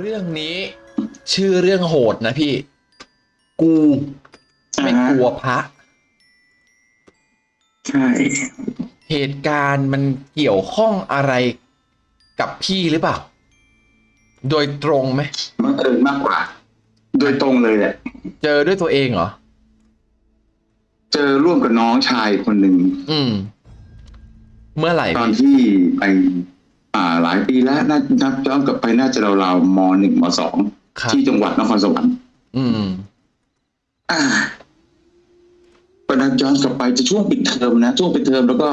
เรื่องนี้ ชื่อเรื่องโหดนะพี่ กูไม่กลัวพระใช่เหตุการณ์มันเกี่ยวข้องอะไรกับพี่หรือเปล่า โดยตรงไหมบังเอิญมากกว่า โดยตรงเลยแหละ เจอด้วยตัวเองเหรอ เจอร่วมกับน้องชายคนหนึ่งอืม เมื่อไหร่ตอนพี่ที่ไป อ่าหลายปีแล้วน่านับย้อนกลับไปน่าจะราวๆมหนึ่งมสองครับ ที่จังหวัดนครสวรรค์อืม อ่าก็นับย้อนกลับไปจะช่วงปิดเทอมนะช่วงปิดเทอมแล้วก็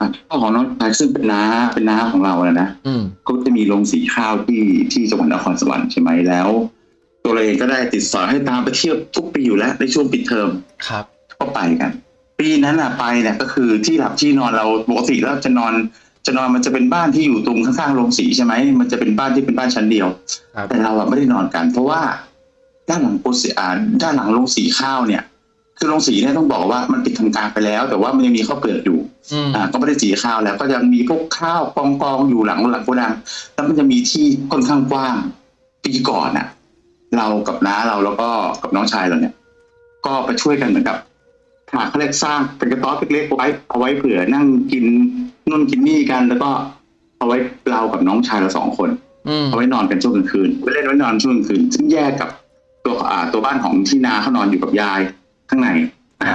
อะพ่อของน้องชายซึ่งเป็นน้าเป็นน้าของเราอะนะ อืม ก็จะมีโรงสีข้าวที่ที่จังหวัดนครสวรรค์ใช่ไหมแล้ว ตัวเราเองก็ได้ติดสอยให้ตามไปเที่ยวทุกปีอยู่แล้วในช่วงปิดเทอมครับ ก็ไปกัน ปีนั้นอะไปเนี่ยก็คือที่หลับที่นอนเราปกติแล้วจะนอน จะนอนมันจะเป็นบ้านที่อยู่ตรงข้างๆโรงสีใช่ไหมมันจะเป็นบ้านที่เป็นบ้านชั้นเดียวครับแต่เราอะไม่ได้นอนกัน เพราะว่าด้านหลังโปรเซอ่าด้านหลังโรงสีข้าวเนี่ย คือโรงสีเนี่ยต้องบอกว่ามันปิดทำการไปแล้ว แต่ว่ามันยังมีข้าวเปลือกอยู่อืมอ่าก็ไม่ได้สีข้าวแล้ว ก็ยังมีพวกข้าวกองกองๆอยู่หลังหลังโกดังแล้วมันจะมีที่ค่อนข้างกว้างปีก่อนน่ะเรากับน้าเราแล้วก็กับน้องชายเราเนี่ย ก็ไปช่วยกันเหมือนกับหาเขาเรียกสร้างเป็นกระต๊อบเล็กๆไว้เอาไว้เผื่อนั่งกิน นู่นกินนี่กัน แล้วก็เอาไว้เรากับน้องชายเราสองคนอืมเอาไว้นอนกันช่วงกลางคืนไว้เล่นไว้นอนช่วงกลางคืน ซึ่งแยกกับตัวอ่าตัวบ้านของที่นาเขานอนอยู่กับยายข้างในอ่า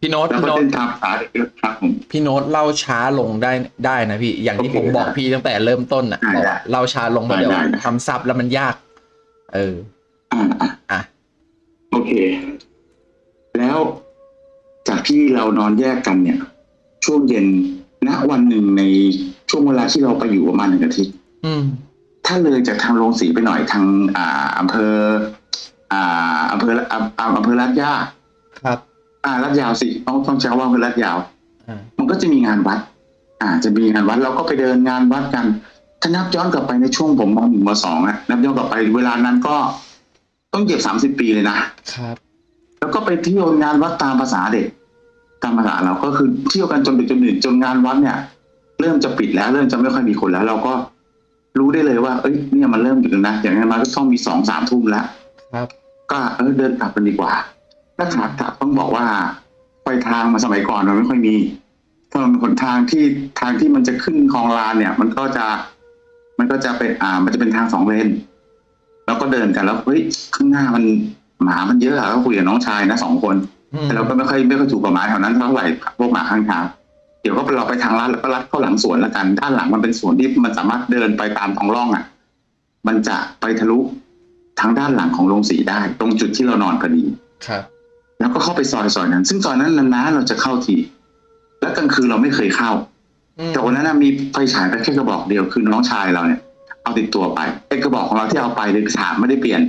พี่โน้ตแล้วพี่ก็โน้ตเล่นตามภาษาเด็กครับผมพี่โน้ตเล่าช้าลงได้ได้นะพี่อย่างที่โอเคผมบอกได้พี่ตั้งแต่เริ่มต้นอะได้บอกได้เล่าช้าลงมาได้เดี๋ยวได้ได้ทำซับแล้วมันยาก เอออ่าอ่าอะโอเค แล้วจากที่เรานอนแยกกันเนี่ย ช่วงเย็น ณวันหนึ่งในช่วงเวลาที่เราไปอยู่ประมาณหนึ่งอาทิตย์อืมถ้าเลยจากทางโรงสีไปหน่อยทาง อ่าอำเภอ อ่าอำเภออำอำอำเภอลาดย่าครับ อ่าลาดยาวสิต้องต้องใช้คำว่าอำเภอลาดยาวอ่ามันก็จะมีงานวัด อ่า จะมีงานวัดเราก็ไปเดินงานวัดกัน ถ้านับย้อนกลับไปในช่วงผมมหนึ่งมสองอะนับย้อนกลับไปเวลานั้นก็ต้องเก็บสามสิบปีเลยนะครับ แล้วก็ไปเที่ยวงานวัดตามภาษาเด็ก ตามภาษาเราก็คือเที่ยวกันจนดึกจนดื่นจนงานวัดเนี่ย เริ่มจะปิดแล้ว เริ่มจะไม่ค่อยมีคนแล้ว เราก็รู้ได้เลยว่า เอ้ยเนี่ยมันเริ่มดึกแล้วนะอย่างนั้นมาก็ต้องมีสองสามทุ่มแล้วครับ ก็เออเดินกลับกันดีกว่าแล้วขากลับต้องบอกว่าไฟทางมาสมัยก่อนมันไม่ค่อยมีถนนหนทางที่ทางที่มันจะขึ้นคลองลานเนี่ย มันก็จะ มันก็จะเป็นอ่า มันจะเป็นทางสองเลนแล้วก็เดินกันแล้วเฮ้ยข้างหน้ามันหมามันเยอะอะก็คุยกับน้องชายนะสองคนอืม แต่เราก็ไม่ค่อยไม่ค่อยถูกกับหมาแถวนั้นเท่าไหร่พวกหมาข้างทางเดี๋ยวก็เราไปทางลัดแล้วก็ลัดเข้าหลังสวนแล้วกัน ด้านหลังมันเป็นสวนที่มันสามารถเดินไปตามท้องร่องอะ มันจะไปทะลุทางด้านหลังของโรงสีได้ ตรงจุดที่เรานอนพอดีครับ แล้วก็เข้าไปซอยซอยนั้น ซึ่งซอยนั้นนานๆเราจะเข้าที แล้วกลางคืนเราไม่เคยเข้าอืมแต่วันนั้นนะมีไฟฉายไปแค่กระบอกเดียวคือน้องชายเราเนี่ย เอาติดตัวไปไอ้กระบอกของเราที่เอาไปเลยถามไม่ได้เปลี่ยน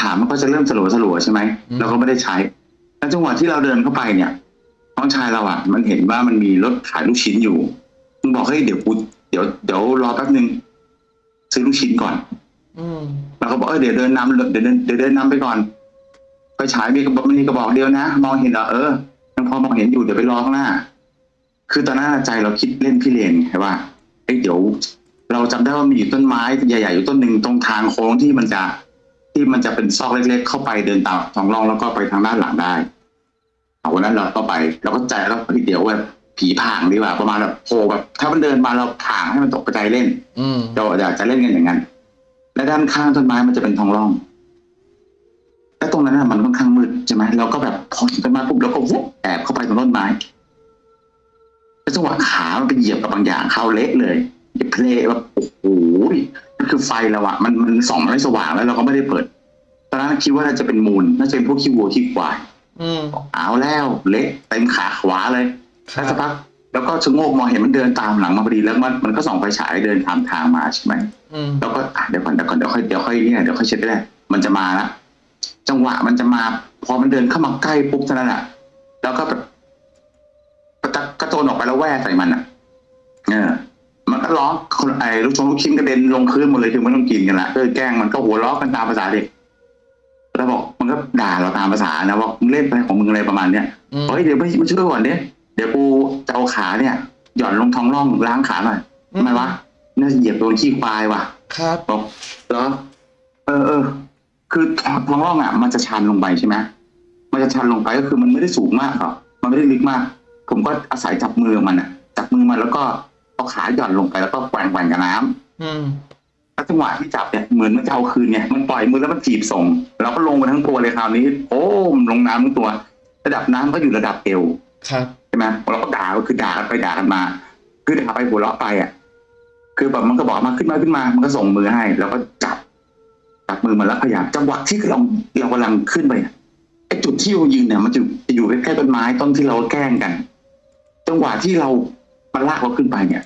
ถามมันก็จะเริ่มสลัวสลัวๆใช่ไหมเราก็ไม่ได้ใช้ แล้วจังหวะที่เราเดินเข้าไปเนี่ยน้องชายเราอะ มันเห็นว่ามันมีรถขายลูกชิ้นอยู่มึงบอกเฮ้ยเดี๋ยวกูเดี๋ยวเดี๋ยวรอแป๊บนึงซื้อลูกชิ้นก่อน อืมเราก็บอกเออเดี๋ยวเดินนำเดี๋ยวเดินเดี๋ยวเดินนำไปก่อนไปฉายมีกระบอกมีกระบอกเดียวนะ มองเห็นเหรอเออยังพอมองเห็นอยู่เดี๋ยวไปรอข้างหน้า คือตอนนั้นใจเราคิดเล่นพี่เลนไงว่าเอ้ยเดี๋ยว เราจำได้ว่ามีอยู่ต้นไม้ใหญ่ๆอยู่ต้นหนึ่งตรงทางโค้งที่มันจะ ที่มันจะเป็นซอกเล็ก ๆ เข้าไปเดินตามท้องร่องแล้วก็ไปทางด้านหลังได้เอาวันนั้นเราก็ไปเราก็ใจแล้วเดี๋ยวแบบผีผางดีกว่าประมาณแบบโผล่แบบถ้ามันเดินมาเราผางให้มันตกกระจายเล่นอืมเราอยากจะเล่นกันอย่างนั้น และด้านข้างต้นไม้มันจะเป็นท้องร่องและตรงนั้นน่ะมันค่อนข้างมืดใช่ไหมเราก็แบบพอถึงต้นไม้ปุ๊บเราก็วุบแอบเข้าไปตรงต้นไม้แล้วจังหวะขามันไปเหยียบกับบางอย่างเข้าเละเลยเหยียบเพลแบบโอ้โหนั่น คือไฟเราอะมันมันส่องมันไม่สว่างแล้วเราก็ไม่ได้เปิด ตอนนั้นคิดว่าน่าจะเป็นมูลน่าจะเป็นพวกขี้วัวขี้ควายอืมเอาแล้วเละเต็มขาขวาเลยครัแล้วสักบพักแล้วก็ชะโงกมองเห็นมันเดินตามหลังมาพอดีแล้วมันมันก็ส่องไฟฉายเดินตามทางมาใช่ไหมอืมแล้วก็อะเดี๋ยวก่อนเดี๋ยวก่อนเดี๋ยวค่อยเดี๋ยวค่อยเนี่ยเดี๋ยวค่อยเช็ดได้มันจะมาละจังหวะมันจะมาพอมันเดินเข้ามาใกล้ปุ๊บเท่านั้นแหละแล้วก็แบบกระตะกระโจนออกไปแล้วแว่ใส่มันอะ เออมัน ก็ร้องคนไอ้ลูกชงลูกชิ้นกระเด็นลงพื้นหมดเลยคือไม่ต้องกินกันละเออแกล้งมันก็หัวเราะกันตามภาษาเด็กแล้วบอกมันก็ด่าเราตามภาษานะว่ามึงเล่นอะไรของมึงอะไรประมาณเนี้ยอืมเฮ้ยเดี๋ยวไม่มาช่วยก่อนเนี้ยเดี๋ยวกูจะเอาขาเนี่ย หย่อนลงท้องร่องล้างขาหน่อยทำไมวะน่าจะเหยียบโดนขี้ควายว่ะ ครับบอกเหรอเออเออคือท้องท้องร่องอะ มันจะชันลงไปใช่ไหมมันจะชันลงไปก็คือมันไม่ได้สูงมากหรอกมันไม่ได้ลึกมาก ผมก็อาศัยจับมือมันอะจับมือมันแล้วก็ เอาขาหย่อนลงไปแล้วก็แกว่งแกว่งกับน้ำอืมแล้วจังหวะที่จับเนี่ยเหมือนมันจะเอาคืนไงมันปล่อยมือแล้วมันจีบส่งเราก็ลงไปทั้งตัวเลยคราวนี้โอ้มลงน้ำทั้งตัว ระดับน้ำก็อยู่ระดับเอวครับใช่ไหมเราก็ด่าก็คือด่ากันไปด่ากันมา คือด่าไปหัวเราะไปอะ คือแบบมันก็บอกมาขึ้นมาขึ้นมา มันก็ส่งมือให้ แล้วก็จับจับมือมันแล้วพยายามจังหวะที่เราเรากำลังขึ้นไปอะไอ้จุดที่เรายืนเนี่ยมันจะจะอยู่ใกล้ๆต้นไม้ต้นที่เราแกล้งกัน จังหวะที่เรา มันลากเราขึ้นไปเนี่ย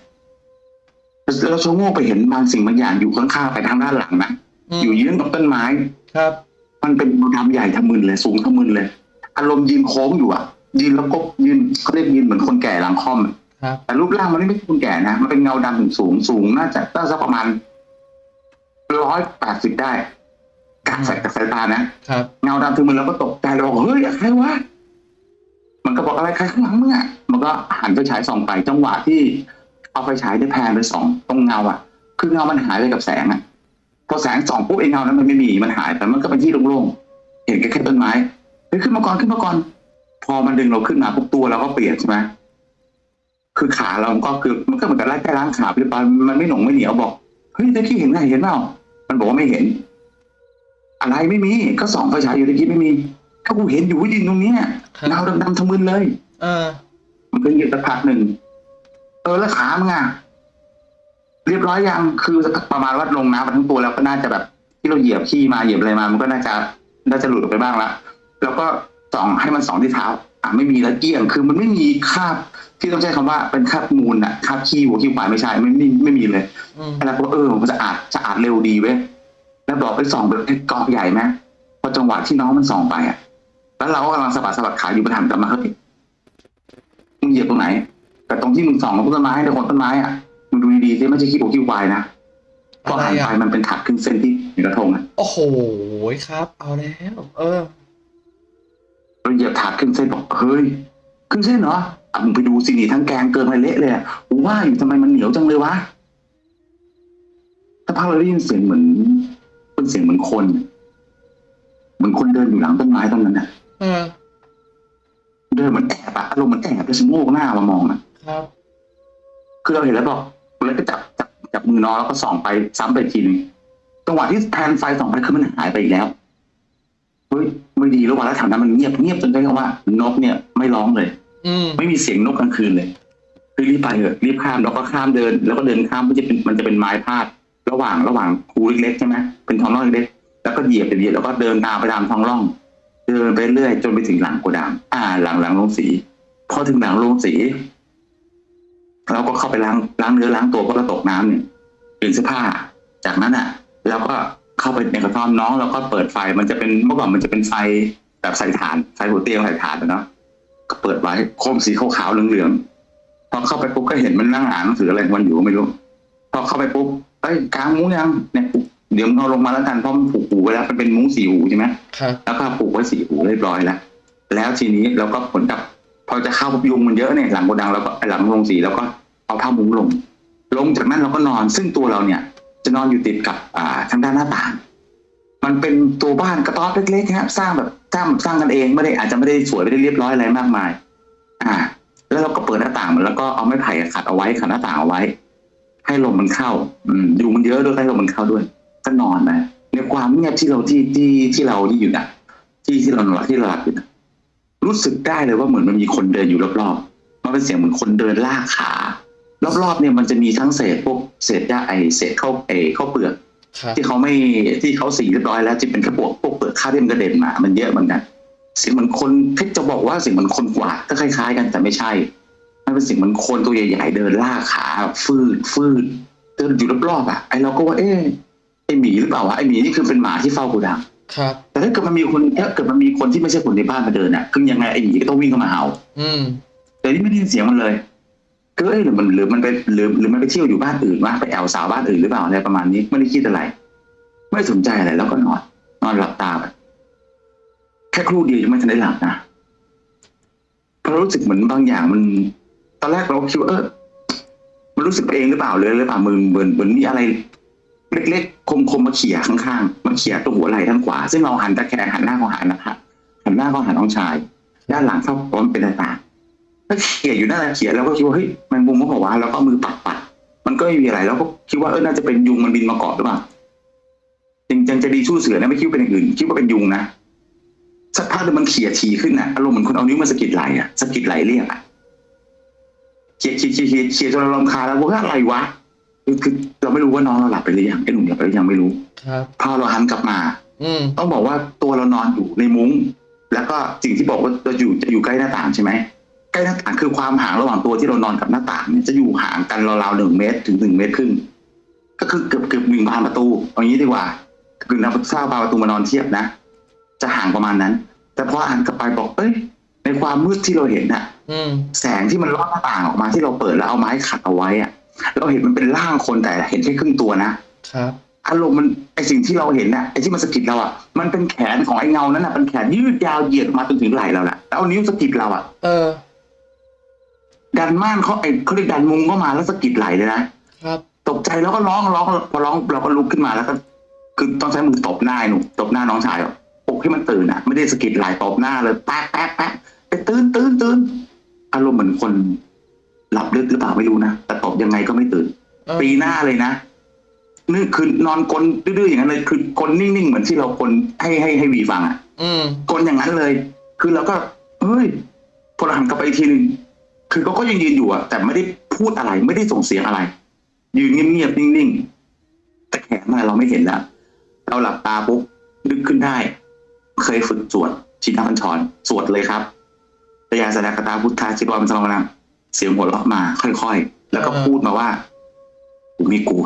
เราชะโงกไปเห็นบางสิ่งบางอย่างอยู่ข้างๆไปทางด้านหลังนะอืมอยู่ยืนกับต้นไม้ ครับ มันเป็นดำใหญ่ทะมึนเลยสูงทะมึนเลย อารมณ์ยืนโค้งอยู่อะ ยืนแล้วก็ยืนเขาเรียกยืนเหมือนคนแก่หลังค่อมอะครับแต่รูปร่างมันไม่ใช่คนแก่นะมันเป็นเงาดำถึงสูงสูงน่าจะน่าจะประมาณร้อยแปดสิบได้กะใส่กับสายตานะครับเงาดำถึงมันแล้วก็ตกใจเราบอกเฮ้ยใครวะ มันก็บอกอะไรใครข้างหลังมึงอะมันก็หันไฟฉายส่องไปจังหวะที่เอาไฟฉายได้แพนไปสองตรงเงาอะ คือเงามันหายไปกับแสงอะพอแสงส่องปุ๊บไอ้เงานั้นมันไม่มีมันหายไปมันก็เป็นที่โล่งๆเห็นแค่แค่ต้นไม้เฮ้ยขึ้นมาก่อนขึ้นมาก่อน พอมันดึงเราขึ้นมาปุ๊บตัวเราก็เปลี่ยนใช่ไหมคือขาเราก็คือมันก็เหมือนกับไล่แค่ล้างขาไปไปมันไม่หนงไม่เหนียวบอกเฮ้ยตะกี้เห็นไงเห็นเปล่ามันบอกว่าไม่เห็น อะไรไม่มี ก็ส่องไฟฉายอยู่ตะกี้ไม่มี ถ้ากูเห็นอยู่ยืนตรงเนี้ยครับเงาดำๆทะมึนเลย เออ มันก็เหยียบสักพักหนึ่ง เออแล้วขามึงอะเรียบร้อยยังคือประมาณว่าลงน้ำมาทั้งตัวแล้วก็น่าจะแบบ ที่เราเหยียบขี้มาเหยียบอะไรมา มันก็น่าจะน่าจะหลุดออกไปบ้างละแล้วก็ส่องให้มันส่องที่เท้า อะไม่มีแล้วเกลี้ยง คือมันไม่มีคราบที่ต้องใช้คำว่าเป็นคราบมูลอะคราบขี้หัวขี้ควายไม่ใช่ไม่ไม่ไม่มีเลย อืม แล้วก็เออมันสะอาดสะอาดเร็วดีเว้ยแล้วบอกไปส่องไปกองใหญ่ไหมพอจังหวะที่น้องมันส่องไปอะ แล้วเราก็กำลังสะบัดสะบัดขาอยู่ประถามกลับมาเฮ้ยมึงเหยียบตรงไหน แต่ตรงที่มึงส่องกับต้นไม้ในคนต้นไม้อะมึงดูดีๆสิไม่ใช่ขี้หัวขี้ควายนะพออะไรหันอะไปมันเป็นถักครึ่งเส้นที่อยู่กระทงอะโอ้โหครับ เอาแล้ว เออเราเหยียบถักครึ่งเส้นบอกเฮ้ยครึ่งเส้นเหรออะมึงไปดูสินี่ทั้งแกงเกินไปเละเลยอะกูว่าอยู่ทำไมมันเหนียวจังเลยวะถ้าพักเราได้ยินเสียงเหมือนเป็นเสียงเหมือนคน เหมือนคนเดินอยู่หลังต้นไม้ต้นนั้นน่ะเออเดินเหมือนแอบอะอารมณ์เหมือนแอบแล้วชะโงกหน้ามามองอะครับ คือเราเห็นแล้วบอกแล้วก็จับจับจับมือน้องแล้วก็ส่องไปซ้ำไปอีกทีหนึงจังหวะที่แทนไฟส่องไปคือมันหายไปอีกแล้วเฮ้ยไม่ดีแล้วว่ะแล้วแถวนั้นมันเงียบเงียบจนได้คำว่านกเนี่ยไม่ร้องเลย อืมไม่มีเสียงนกกลางคืนเลยคือรีบไปเถอะรีบข้ามแล้วก็ข้ามเดิน แล้วก็เดินข้ามมันจะเป็นมันจะเป็นไม้พาด ระหว่างระหว่างคูเล็กๆใช่ไหมเป็นท้องร่องเล็กๆแล้วก็เหยียบไปเหยียบแล้วก็เดินตามไปตามท้องร่อง เดินไปเรื่อยจนไปถึงหลังโกดัง อ่า หลังหลังโรงสี พอถึงหลังโรงสีเราก็เข้าไปล้างล้างเนื้อล้างตัวเพราะเราตกน้ำเนี่ยเปลี่ยนเสื้อผ้า จากนั้นอะเราก็เข้าไปในกระท่อมน้องแล้วก็เปิดไฟมันจะเป็นเมื่อก่อนมันจะเป็นไฟแบบใส่ถ่านไฟหัวเตียงใส่ถ่านอะเนาะก็เปิดไว้โคมสีขาวๆเหลืองๆพอเข้าไปปุ๊บก็เห็นมันนั่งอ่านหนังสืออะไรของมันอยู่ไม่รู้ พอเข้าไปปุ๊บเอ้ยกลางมุ้งยังเนี่ย เดี๋ยวมึงเอาลงมาแล้วกันเพราะมันผูกหูไว้แล้วมันเป็นมุ้งสีหูใช่ไหมครับแล้วก็ผูกไว้สีหูเรียบร้อยแล้วแล้วทีนี้เราก็ผลกับพอจะเข้ายุงมันเยอะเนี่ยหลังโกดังแล้วก็หลังโรงสีแล้วก็เอาผ้ามุ้งลง ลงจากนั้นเราก็นอน ซึ่งตัวเราเนี่ย จะนอนอยู่ติดกับอ่าทางด้านหน้าต่างมันเป็นตัวบ้านกระต๊อบเล็กๆครับสร้างแบบสร้างแบบสร้างกันเองไม่ได้อาจจะไม่ได้สวยไม่ได้เรียบร้อยอะไรมากมาย อ่า แล้วเราก็เปิดหน้าต่างมันแล้วก็เอาไม้ไผ่ขัดเอาไว้ขัดหน้าต่างเอาไว้ ให้ลมมันเข้า อืมยุงมันเยอะด้วยให้ลมมันเข้าด้วย ก็นอนนะในความเงียบที่เราที่ที่ที่เราที่อยู่นะที่ที่เรานอนที่เราหลับอยู่นะรู้สึกได้เลยว่าเหมือนมันมีคนเดินอยู่รอบๆมันเป็นเสียงเหมือนคนเดินลากขารอบๆเนี่ยมันจะมีทั้งเศษพวกเศษหญ้าไอเศษข้าวเอข้าวเปลือกครับที่เขาไม่ที่เขาสีเรียบร้อยแล้วที่เป็นกระปวกพวกเปลือกข้าวที่มันกระเด็นมา มันเยอะเหมือนกันเสียงเหมือนคนเพชรจะบอกว่าเสียงเหมือนคนกวาดก็คล้ายๆ กันแต่ไม่ใช่มันเป็นเสียงเหมือนคนตัวใหญ่ๆเดินลากขาฟืดฟืดเดินอยู่รอบๆอะไอเราก็ว่าเอ๊ะ ไอหมีหรือเปล่าวะไอหมีนี่คือเป็นหมาที่เฝ้าโกูดังครับแต่ถ้าเกิดมันมีคนถ้าเกิดมันมีคนที่ไม่ใช่คนในบ้านมาเดินอะคือยังไงไอหมีก็ต้องวิ่งเข้ามาเห่าอืม แต่นี่ไม่ได้ยินเสียงมันเลยก็เอ้ยหรือมันหรือมันไปหรือหรือมันไปเที่ยวอยู่บ้านอื่นวะไปแอลสาวบ้านอื่นหรือเปล่าอะไรประมาณนี้ไม่ได้คิดอะไร ไม่สนใจอะไรแล้วก็นอน นอนหลับตาไปแค่ครู่เดียวยังไม่ทันได้หลับนะเพราะรู้สึกเหมือนบางอย่างมัน ตอนแรกเราคิดว่าเออมันรู้สึกไปเองหรือเปล่าเลยหรือเปล่ามึงเหมือนเหมือนมีอะไร เล็กๆ คมๆ มาเขี่ยข้างๆ มาเขี่ยตรงหัวไหล่ด้านขวา ซึ่งเราหันตะแคงหันหน้าเข้าหานะครับหันหน้าเข้าหาน้องชาย ด้านหลังเข้าพร้อมเป็นหน้าต่างถ้าเขี่ยอยู่นั่นแหละเขี่ยแล้วก็คิดว่าเฮ้ยแมงมุมก็บอกว่าแล้วก็มือปัดปัดมันก็ไม่มีอะไรแล้วก็คิดว่าเออน่าจะเป็นยุงมันบินมาเกาะหรือเปล่าจริงๆจะดีสู้เสือนะไม่คิดว่าเป็นอย่างอื่นคิดว่าเป็นยุงนะสักพักหนึงมันเขี่ยทีขึ้นนะอารมณ์เหมือนคนเอานิ้วมาสะกิดไหล่อะสะกิดไหลเรียกอะเขี่ยเขี่ยเขี่ยเขี่ยเขี่ยจนเราลำคาแล้วว่าอะไรวะ คือคือเราไม่รู้ว่าน้องเราหลับไปหรือยังไอ้หนุ่มหลับไปหรือยังไม่รู้ครับพอเราหันกลับมา อืมต้องบอกว่าตัวเรานอนอยู่ในมุ้ง แล้วก็สิ่งที่บอกว่าเราอยู่จะอยู่ใกล้หน้าต่างใช่ไหมใกล้หน้าต่างคือความห่างระหว่างตัวที่เรานอนกับหน้าต่างเนี่ยจะอยู่ห่างกันราวๆหนึ่งเมตรถึงหนึ่งเมตรครึ่งก็คือเกือบเกือบวิ่งผ่านประตูเอางี้ดีกว่าคือนับทราบประตูมานอนเทียบนะจะห่างประมาณนั้น แต่พอหันกลับไปบอกเอ้ยในความมืดที่เราเห็นน่ะอืมแสงที่มันลอดหน้าต่างออกมาที่เราเปิดแล้วเอาไม้ขัดเอาไว้อะ เราเห็นมันเป็นร่างคนแต่เห็นแค่ครึ่งตัวนะครับอารมณ์มันไอสิ่งที่เราเห็นน่ะไอที่มันสะกิดเราอะมันเป็นแขนของไอเงานั้นน่ะเป็นแขนยืดยาวเหยียดออกมาจนถึงไหล่เราแหละแล้วเอานิ้วสะกิดเราอะเออ ดันม่านเขาไอเขาเรียกดันมุงเข้ามาแล้วสะกิดไหล่เลยนะครับ ตกใจแล้วก็ร้องร้องพอร้องเราก็ลุกขึ้นมาแล้วก็คือต้องใช้มือตบหน้าไอ้หนูตบหน้าน้องชายอะปลุกให้มันตื่นอะ ไม่ได้สะกิดไหล่ตบหน้าเลยแป๊ะแป๊ะแป๊ะไปตื่นตื่นตื่นอารมณ์เหมือนคน หลับลึกหรือเปล่าไม่รู้นะแต่ตบยังไงก็ไม่ตื่นเออปีหน้าเลยนะนี่คือนอนกลนดื้อๆอย่างนั้นเลย คือกลนนิ่งๆเหมือนที่เรากลนให้ให้ให้วีฟังอะอืมกลนอย่างนั้นเลย คือเราก็เฮ้ยพอเราหันกลับไปอีกทีหนึ่งคือเขาก็ยังยืนอยู่อะแต่ไม่ได้พูดอะไรไม่ได้ส่งเสียงอะไร ยืนเงียบๆนิ่งๆแต่แขนมาเราไม่เห็นแล้วเราหลับตาปุ๊บนึกขึ้นได้ เคยฝึกสวดชินบัญชรสวดเลยครับตยาสดากตาพุทธาจิตวามันสมนัง เสียงหัวเราะมาค่อยๆ แล้วก็พูดมาว่า กูไม่กลัว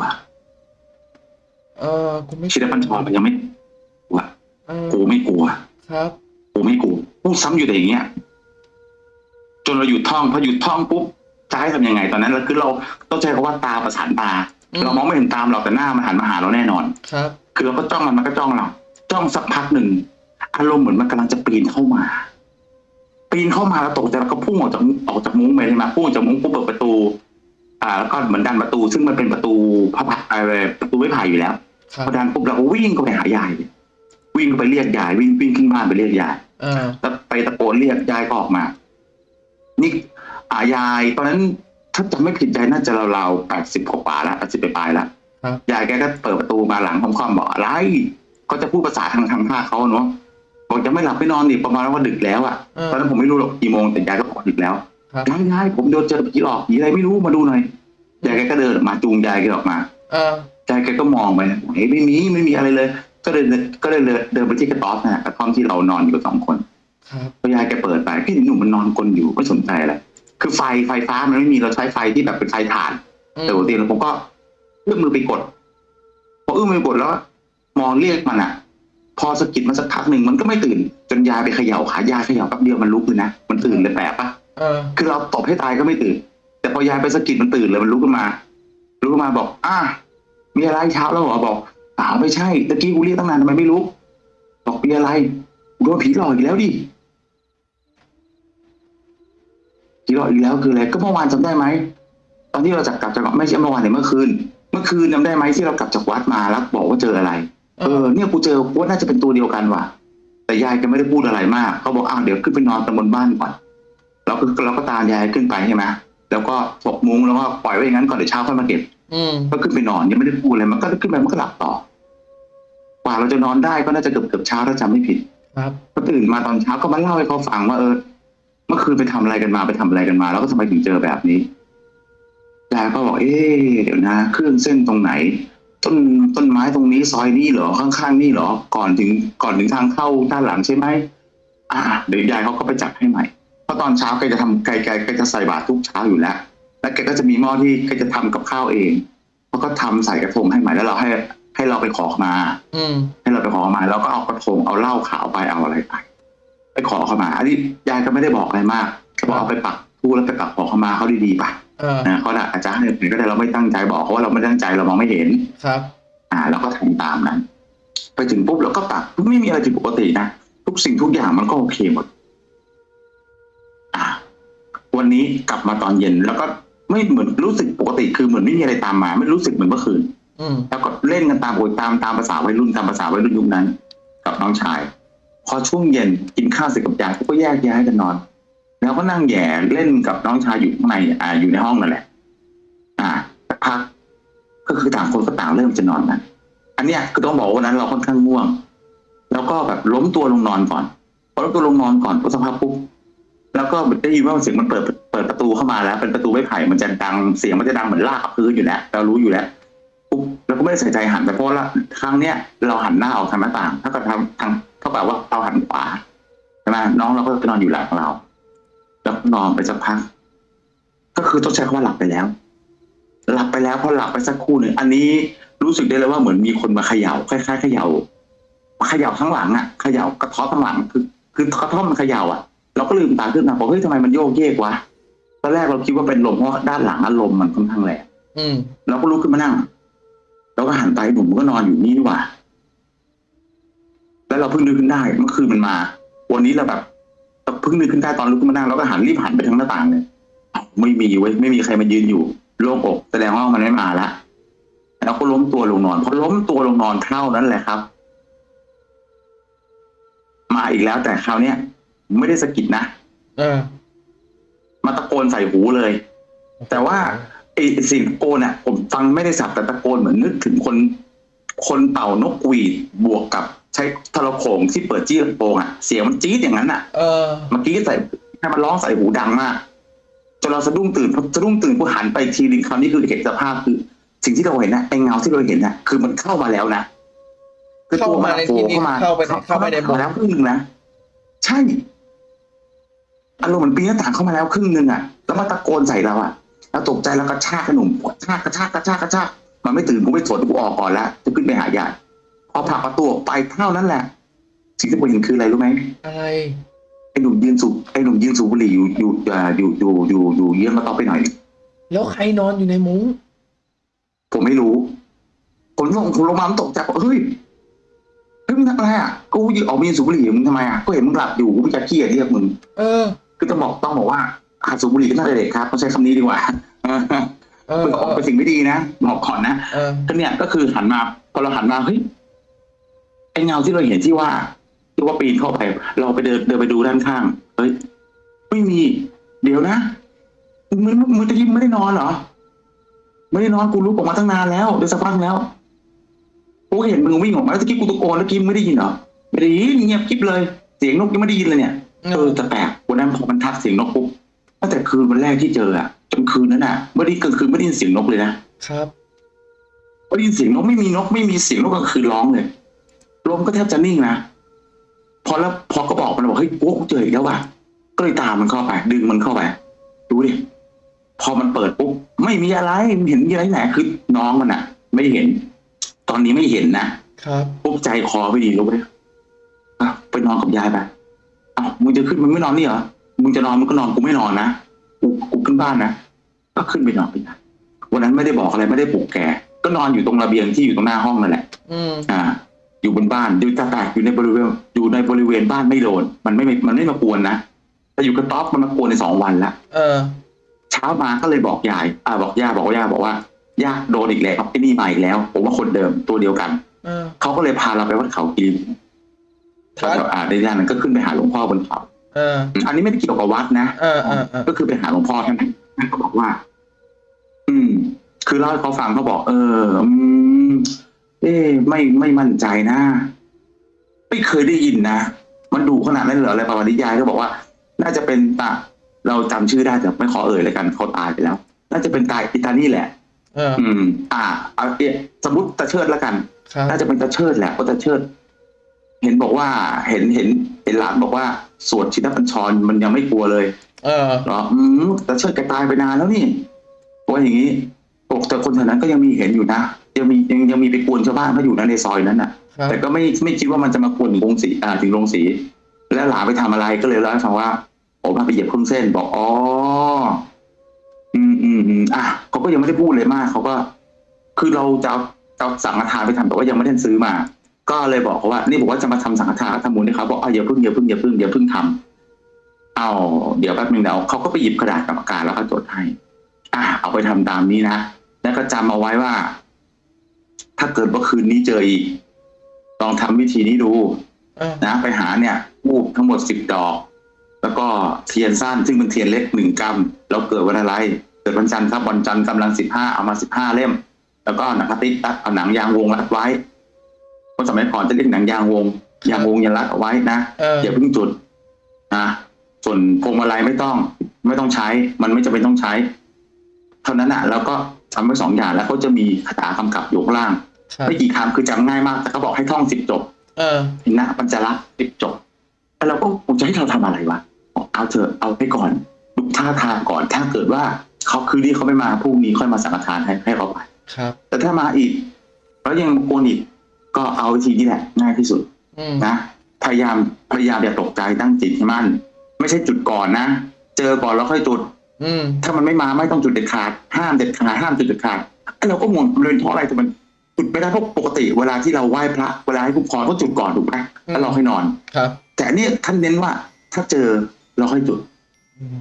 เออกูไม่ชินบัญชรมันยังไม่กลัวเออกูไม่กลัว ครับ กูไม่กลัวพูดซ้ำอยู่แต่อย่างเงี้ย จนเราหยุดท่องพอหยุดท่องปุ๊บจะให้ทำยังไง ตอนนั้นเราคือเราต้องใช้คำว่าตาประสานตาอืมเรามองไม่เห็นตามเราแต่หน้ามันหันมาหาเราแน่นอน ครับ คือเราก็จ้องมันมันก็จ้องเรา จ้องสักพักหนึ่งอารมณ์เหมือนมันกำลังจะปีนเข้ามา ปีนเข้ามาแล้วตกใจแล้วก็พุ่งออกจากออกจากมุ้งไปใช่ไหมพุ่งออกจากมุ้งปุ๊บเปิดประตู อ่า แล้วก็เหมือนดันประตู ซึ่งมันเป็นประตูพระพักอะไรประตูไม้ไผ่อยู่แล้วครับพอดันปุ๊บเราก็วิ่งเข้าไปหายายเลยวิ่งเข้าไปเรียกยายวิ่งวิ่งขึ้นบ้านไปเรียกยายเออแล้วไปตะโกนเรียกยายก็ออกมา นี่อายายตอนนั้นถ้าจำไม่ผิดยายน่าจะราวๆแปดสิบกว่าๆแล้วแปดสิบปลายๆแล้วครับยายแกก็เปิดประตูมาหลังค่อมๆบอกอะไรเขาจะพูดภาษาทางทางภาคเขาเนาะ บอกจะไม่หลับไม่นอนดิประมาณว่าดึกแล้วอะเออ ตอนนั้นผมไม่รู้หรอกกี่โมงแต่ยายก็บอกดึกแล้วครับ ยายยายผมโดนเจอผีหลอกผีอะไรไม่รู้มาดูหน่อยยายแกก็เดินออกมาจูงยายแกออกมา เออยายแกก็มองไปนะเฮ้ยไม่มีไม่มีอะไรเลย ก็เลยก็เลยเดินไปที่กระต๊อบนะฮะกระท่อมที่เรานอนอยู่สองคน ครับ พอยายแกเปิดไปพี่หนุ่มมันนอนกลนอยู่ไม่สนใจอะไรคือไฟไฟฟ้ามันไม่มีเราใช้ไฟที่แบบเป็นไฟถ่าน อืมแต่ปกติเราผมก็เอื้อมมือไปกดพอเอื้อมมือไปกดแล้ว มองเรียกมันอะ พอสะกิดมันสักพักหนึ่งมันก็ไม่ตื่น จนยายไปเขย่าขายายเขย่าแป๊บเดียวมันลุกเลยนะมันตื่นเลยแปลกปะเออคือเราตบให้ตายก็ไม่ตื่น แต่พอยายไปสะกิดมันตื่นเลยมันลุกขึ้นมาลุกขึ้นมาบอก อะมีอะไรเช้าแล้วเหรอบอกอ้าวไม่ใช่ตะกี้กูเรียกตั้งนานทำไมไม่ลุกบอกมีอะไรกูโดนผีหลอกอีกแล้วดิผีหลอกอีกแล้วคืออะไรก็เมื่อวานจำได้ไหมตอนที่เราจากกลับจากไม่ใช่เมื่อวานแต่เมื่อคืน เมื่อคืนจำได้ไหมที่เรากลับจากวัดมาแล้วบอกว่าเจออะไร เอเอออเนี่ยกูเจอกูว่าน่าจะเป็นตัวเดียวกันว่ะ แต่ยายแกไม่ได้พูดอะไรมากเขาบอกอ้าวเดี๋ยวขึ้นไปนอนตบนบ้านก่อนเราก็เราก็ตามยายขึ้นไปใช่ไหมแล้วก็ถกมุ้งแล้วก็ปล่อยไว้อย่างนั้นก่อนเดี๋ยวเช้าค่อยมาเก็บอืมก็ขึ้นไปนอนยังไม่ได้พูดอะไรมันก็ขึ้นไปมันก็หลับต่อ กว่าเราจะนอนได้ก็น่าจะเกือบเกือบเช้าถ้าจำไม่ผิด ครับก็ตื่นมาตอนเช้าก็มาเล่าให้เขาฟังว่าเออเมื่อคืนไปทำอะไรกันมาไปทำอะไรกันมา แล้วก็ทำไมถึงเจอแบบนี้ยายก็บอกเอ๊ะเดี๋ยวนะ เครื่องเส้นตรงไหน ต้นต้นไม้ตรงนี้ซอยนี้เหรอข้างๆนี่เหรอ ก่อนถึงก่อนถึงทางเข้าด้านหลังใช่ไหมอ่าเดี๋ยวยายเขาก็ไปจัดให้ใหม่เพราะตอนเช้าแกจะทำแกแกแกจะใส่บาตรทุกเช้าอยู่แล้ว แล้วแกก็จะมีหม้อที่แกจะทำกับข้าวเองเขาก็ทำใส่กระทงให้ใหม่แล้วเราให้ ให้เราไปขอมา อืมให้เราไปขอมาแล้วก็เอากระทงเอาเหล้าขาวไปเอาอะไรไปไปขอเข้ามา อันนี้ยายก็ไม่ได้บอกอะไรมากเขาบอกเอาไปปักทูปแล้วไปปักขอเข้ามาเขาดีๆไปเออ นะเขาอาจจะให้หรือก็ได้เราไม่ตั้งใจบอกเขาว่าเราไม่ตั้งใจเรามองไม่เห็นครับ อ่าเราก็ทำตามนั้น ไปถึงปุ๊บเราก็ปักไม่มีอะไรผิดปกตินะทุกสิ่งทุกอย่างมันก็โอเคหมด อ่า วันนี้กลับมาตอนเย็นแล้วก็ไม่เหมือนรู้สึกปกติ คือเหมือนไม่มีอะไรตามมา ไม่รู้สึกเหมือนเมื่อคืนอืมแล้วก็เล่นกันตามโอยตามตามภาษาวัยรุ่นตามภาษาวัยรุ่นยุคนั้น กับน้องชาย พอช่วงเย็นกินข้าวเสร็จกับยายก็แยกย้ายกันนอน แล้วก็นั่งแย่เล่นกับน้องชายอยู่ข้างในอ่าอยู่ในห้องนั่นแหละ อ่าสักพักก็คือต่างคนก็ต่างเริ่มจะนอนกันอันเนี้ยคือต้องบอกว่าวันนั้นเราค่อนข้างง่วง แล้วก็แบบล้มตัวลงนอนก่อนพอล้มตัวลงนอนก่อนปุ๊บสักพักปุ๊บแล้วก็ได้ยินว่าเสียงมันเปิดเปิดประตูเข้ามาแล้ว เป็นประตูไม้ไผ่มันจะดังเสียงมันจะดังเหมือนลากกับพื้นอยู่แล้วเรารู้อยู่แล้วปุ๊บเราก็ไม่ได้ใส่ใจหันไปเพราะว่าครั้งเนี้ยเราหันหน้าออกทางหน้าต่างเท่ากับทางทางเท่ากับว่าเราหันขวาใช่ไหมน้องเราก็จะนอนอยู่หลังเรา แล้วก็นอนไปสักพัก ก็คือต้องใช้คำว่าหลับไปแล้ว หลับไปแล้วพอหลับไปสักครู่หนึ่งอันนี้รู้สึกได้เลยว่าเหมือนมีคนมาเขย่าคล้ายๆเขย่าเขย่าทั้งหลังอะเขย่ากระเท้อทั้งหลังคือคือกระเท้อมันเขย่าอะ เราก็ลืมตาขึ้นมาบอกเฮ้ยทำไมมันโยกเยกวะตอนแรกเราคิดว่าเป็นลมเพราะด้านหลังอารมณ์มันค่อนข้างแรงอืมเราก็ลุกขึ้นมานั่งเราก็หันไปหนุ่มมันก็นอนอยู่นี่นี่หว่า แล้วเราเพิ่งนึกขึ้นได้เมื่อคืนมันมา วันนี้เราแบบ เราเพิ่งนึกขึ้นได้ตอนลุกขึ้นมานั่งเราก็หันรีบหันไปทางหน้าต่างเลยอ้าวไม่มีเว้ยไม่มีใครมายืนอยู่ โล่งอกแสดงว่ามันไม่มาละแล้วก็ล้มตัวลงนอนพอล้มตัวลงนอนเท่านั้นแหละครับ มาอีกแล้วแต่คราวเนี้ยไม่ได้สะกิดนะเออ มาตะโกนใส่หูเลย แต่ว่าไอ้เสียงตะโกนอะ ผมฟังไม่ได้สับแต่ตะโกนเหมือนนึกถึงคน คนเป่านกหวีดบวกกับ ใช้โทรโขงที่เปิดจี้ลำโพงอะเสียงมันจี๊ดอย่างนั้นอะ เออ เมื่อกี้ใส่ให้มันร้องใส่หูดังมากจนเราสะดุ้งตื่นพอสะดุ้งตื่นกูหันไปทีนึงคราวนี้คือเห็นสภาพคือ สิ่งที่เราเห็นนะไอ้เงาที่เราเห็นน่ะ คือมันเข้ามาแล้วนะคือตัวมันเข้ามาในที่นี้โผล่เข้าไปในเข้าไปในมุมมาแล้วครึ่งหนึ่งนะใช่อารมณ์เหมือนปีนหน้าต่างเข้ามาแล้วครึ่งหนึ่งอะแล้วมาตะโกนใส่เราอะแล้วตกใจแล้วกระชากขนมกระชากกระชากกระชากกระชากมันไม่ตื่นกูไม่สนกูออกก่อนแล้วจะขึ้นไปหายาย พอผลักประตูออกไปเท่านั้นแหละสิ่งที่ผมเห็นคืออะไรรู้ไหมอะไรไอ้หนุ่มยืนสูบไอ้หนุ่มยืนสูบบุหรี่อยู่อยู่อ่าอยู่อยู่อยู่อยู่เยื้องมาต่อไปหน่อย แล้วใครนอนอยู่ในมุ้ง ผมไม่รู้ ผมลงผมลงมาผมตกใจบอกเฮ้ยเฮ้ยมึงทำอะไรอะกูยืนออกมายืนสูบบุหรี่มึงทำไมอะก็เห็นมึงหลับอยู่กูจะขี้เรียกมึงเออ คือต้องบอกต้องบอกว่าหัดสูบบุหรี่ก็น่าจะเด็กครับต้องใช้คำนี้ดีกว่าเออเออเป็นเออเป็นสิ่งไม่ดีนะบอกก่อนนะเออก็เนี่ยก็คือหันมาพอเราหันมาเฮ้ย ไอ้เงาที่เราเห็นที่ว่าที่ว่าปีนเข้าไป เราไปเดินเดินไปดูด้านข้าง เฮ้ย ไม่มี เดี๋ยวนะมึงมึงมึงตะกี้มึงไม่ได้นอนเหรอ ไม่ได้นอนกูลุกออกมาตั้งนานแล้วเดี๋ยวสักพักแล้วกูก็เห็นมึงวิ่งออกมาแล้วตะกี้กูตะโกนแล้วกี้มึงไม่ได้ยินเหรอไม่ได้ยินเงียบกริบเลย เสียงนกยังไม่ได้ยินเลยเนี่ยเออแต่แปลกวันนั้นพอมันทักเสียงนกปุ๊บตั้งแต่คืนวันแรกที่เจออะจนคืนนั้นอะไม่ได้กลางคืนไม่ได้ยินเสียงนกเลยนะครับไม่ได้ยินเสียงนกไม่มีนกไม่มีเสียงนกกลางคืนร้องเลย ลมก็แทบจะนิ่งนะพอแล้วพอก็บอกมันบอกเฮ้ยโอ้กูเจออีกแล้วว่ะก็เลยตามมันเข้าไป ดึงมันเข้าไปดูดิพอมันเปิดปุ๊บไม่มีอะไรมันเห็นมีอะไรไหนคือน้องมันอะไม่เห็น ตอนนี้ไม่เห็นนะครับปุ๊บใจคอไม่ดีรู้ไหมอะไปนอนกับยายไปเอ้ามึงจะขึ้นมึงไม่นอนนี่เหรอมึงจะนอนมึงก็นอนกูไม่นอนนะกูกูขึ้นบ้านนะก็ขึ้นไปนอนไปนะวันนั้นไม่ได้บอกอะไรไม่ได้ปลุกแกก็นอนอยู่ตรงระเบียงที่อยู่ตรงหน้าห้องนั่นแหละ อืมอ่า อยู่บนบ้านอยู่ตาแตกอยู่ในบริเวณอยู่ในบริเวณบ้านไม่โดนมันไม่มันไม่มากวนนะแต่อยู่กระต๊อบมันมากวนในสองวันละเออ เช้ามาก็เลยบอกยาย อ่าบอกย่าบอกว่าย่าบอกว่าย่าโดนอีกแล้วไอ้นี่มาอีกแล้ว ผมว่าคนเดิมตัวเดียวกันเออเขาก็เลยพาเราไปวัดเขากิริครับแถวๆอ่าในย่านนั้นก็ขึ้นไปหาหลวงพ่อบนเขาเอออันนี้ไม่ได้เกี่ยวกับวัดนะเออเออเออก็คือไปหาหลวงพ่อท่านท่านก็บอกว่า อืม คือเล่าให้เขาฟังเขาบอก เอออืมเอ๊ะ ไม่ไม่มั่นใจนะ ไม่เคยได้ยินนะ มันดูขนาดนั้นเหรออะไรประมาณนี้ยายก็บอกว่า น่าจะเป็นตาเราจำชื่อได้แต่ไม่ขอเอ่ยเลยกันเขาตายไปแล้ว น่าจะเป็นตายอิตานี่แหละเอออืม อ่าเอาเอะสมมติตาเชิดแล้วกันครับน่าจะเป็นตาเชิดแหละเพราะตาเชิด เห็นบอกว่าเห็นเห็นเห็นหลานบอกว่าสวดชินบัญชรมันยังไม่กลัวเลย เออเหรออืมตาเชิดแกตายไปนานแล้วนี่ว่าอย่างนี้บอกแต่คนแถวนั้นก็ยังมีเห็นอยู่นะ ยังมียังยังมีไปกวนชาวบ้านเขาอยู่นะในซอยนั้นน่ะครับแต่ก็ไม่ไม่คิดว่ามันจะมากวนถึงโรงสีอ่าถึงโรงสี แล้วหลานไปทำอะไรก็เลยเล่าให้ฟังว่าโอ้มาไปเหยียบเครื่องเส้นบอกอ๋ออืมอืมอืมอะเขาก็ยังไม่ได้พูดเลยมากเขาก็ คือเราจะเอาจะเอาสังฆทานไปทำแต่ว่ายังไม่ได้ซื้อมา ก็เลยบอกเขาว่า นี่บอกว่าจะมาทำสังฆทานทำบุญให้เขาบอกอะอย่าเพิ่งอย่าเพิ่งอย่าเพิ่งอย่าเพิ่งทำเอาเดี๋ยวแป๊บนึงเดี๋ยวเขาก็ไปหยิบกระดาษกรรมการแล้วก็จดให้ อะเอาไปทำตามนี้นะ แล้วก็จำเอาไว้ว่าถ้า เกิดว่าคืนนี้เจออีก ลองทำวิธีนี้ดูเออนะ ไปหาเนี่ยทูบทั้งหมดสิบดอก แล้วก็เทียนสั้นซึ่งเป็นเทียนเล็กหนึ่งกำแล้วเกิดวันอะไร เกิดวันจันทร์ครับวันจันทร์กำลังสิบห้าเอามาสิบห้าเล่ม แล้วก็หนังพลาสติกรัดเอาหนังยางวงรัดไว้คนสมัยก่อนจะเรียกหนังยางวงยางวงยันรัดเอาไว้นะเอออย่าเพิ่งจุดนะส่วนพวงมาลัยไม่ต้อง ไม่ต้องใช้ มันไม่จำเป็นต้องใช้ เท่านั้นอะ แล้วก็ทำไว้สองอย่างแล้วเขาจะมีคาถากำกับอยู่ข้างล่างครับ ไม่กี่คำคือจำง่ายมากแต่เขาบอกให้ท่องสิบจบ เออนะปัญจลักษณ์สิบจบแล้วเราก็ผมจะให้เราทำอะไรวะบอกเอาเถอะเอาไปก่อนดูท่าทางก่อนถ้าเกิดว่าเขาคืนนี้เขาไม่มาพรุ่งนี้ค่อยมาสังฆทานให้ให้เขาไปครับ แต่ถ้ามาอีกแล้วยังโกนอีกก็เอาวิธีนี้แหละง่ายที่สุดอืมนะพยายามพยายามอย่าตกใจตั้งจิตให้มั่น ไม่ใช่จุดก่อนนะเจอก่อนแล้วค่อยจุดอืมถ้ามันไม่มาไม่ต้องจุดเด็ดขาดห้ามเด็ดขาดห้ามจุดเด็ดขาดไอ้เราก็งงมันเป็นเพราะอะไรแต่มัน จุดไม่ได้เพราะปกติเวลาที่เราไหว้พระเวลาให้ผู้พรก็จุดก่อนถูกไหมแล้วเราค่อยนอนครับ แต่อันนี่ท่านเน้นว่าถ้าเจอเราค่อยจุดอืม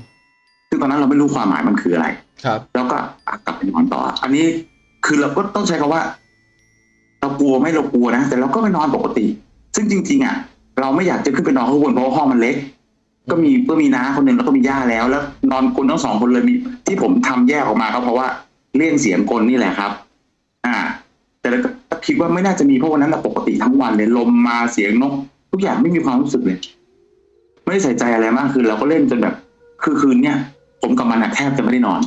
ซึ่งตอนนั้นเราไม่รู้ความหมายมันคืออะไร ครับ แล้วก็อะกลับไปนอนต่อ อันนี้คือเราก็ต้องใช้คำว่า เรากลัวไหม่เรากลัวนะแต่เราก็ไปนอนปกติ ซึ่งจริง ๆ อะ เราไม่อยากจะขึ้นไปนอนข้างบนเพราะว่าห้องมันเล็ก ก็มีก็มีน้าคนหนึ่งแล้วก็มีย่าแล้ว แล้ว นอนกลนทั้งสองคนเลยมีที่ผมทำแยกออกมาก็เพราะว่าเลี่ยงเสียงกลนี่แหละครับ อ่า แต่เราก็คิดว่าไม่น่าจะมีเพราะวันนั้นเราปกติทั้งวันเลยลมมาเสียงนก ทุกอย่างไม่มีความรู้สึกเลยไม่ได้ใส่ใจอะไรมากคือเราก็เล่นจนแบบ คือคืนเนี้ยผมกับมันอะแทบจะไม่ได้นอน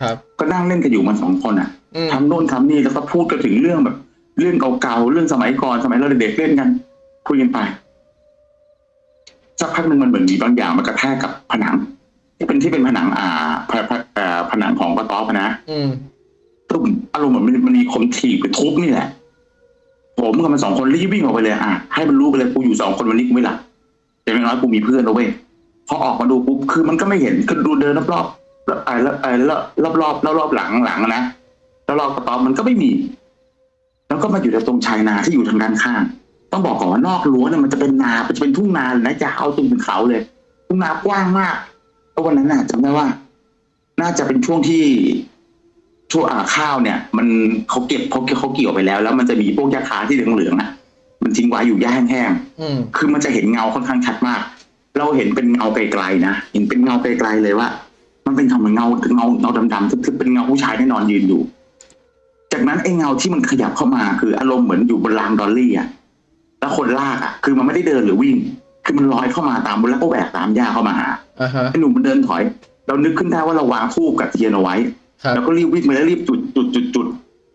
ครับ ก็นั่งเล่นกันอยู่มันสองคนอะอืมทำโน่นทำนี่แล้วก็พูดกันถึงเรื่องแบบ เรื่องเก่าๆเรื่องสมัยก่อนสมัยเราเด็กๆเล่นกันคุยกันไปสักพักหนึ่งมันเหมือนมีบางอย่างมันกระแทกกับผนัง ที่เป็นที่เป็นผนังอ่าผผเอ่อผนังของกระต๊อบอะนะ อืม ตุ้มอารมณ์เหมือนมันมันมีคมถีบไปทุบนี่แหละผมกับมันสองคนรีบวิ่งออกไปเลยอะให้มันรู้ไปเลยกูอยู่สองคนวันนี้กูไม่หลับอย่างน้อยกูมีเพื่อนแล้วเว้ยพอออกมาดูปุ๊บคือมันก็ไม่เห็นก็ดูเดินรอบๆแล้วไอ้ล้วไอ้ล้วรอบรอบรอบรอบหลังหลังนะแล้วรอบกระต๊อบมันก็ไม่มี แล้วก็มาอยู่ตรงชายนาที่อยู่ทางด้านข้าง ต้องบอกก่อนว่านอกรั้วเนี่ยมันจะเป็นนามันจะเป็นทุ่งนาเลยนะยาวจนถึงเขาเลย ทุ่งนากว้างมากแล้ววันนั้นน่ะจำได้ว่า น่าจะเป็นช่วงที่ ช่วงอ่าข้าวเนี่ย มันเขาเก็บเขาเขาเกี่ยวไปแล้ว แล้วมันจะมีพวกยาคาที่เหลืองๆอะ มันทิ้งไว้อยู่หญ้าแห้งอืมๆคือมันจะเห็นเงาค่อนข้างชัดมาก เราเห็นเป็นเงาไกลๆนะเห็นเป็นเงาไกลๆเลยว่า มันเป็นเหมือนเงาเงาเงาดำๆทึบๆเป็นเงาผู้ชายที่นอนยืนอยู่ จากนั้นไอ้เงาที่มันขยับเข้ามาคืออารมณ์เหมือนอยู่บนรางดอลลี่อะแล้วคนลากอะ คือมันไม่ได้เดินหรือวิ่ง คือมันลอยเข้ามาตามบนแล้วก็แหวกตามหญ้าเข้ามาหาอ่าฮะไอ้หนุ่มมันเดินถอย เรานึกขึ้นได้ว่าเราวางทูบกับเทียนเอาไว้ครับ แล้วก็รีบวิ่งไปแล้วรีบจุดจุดจุดจุด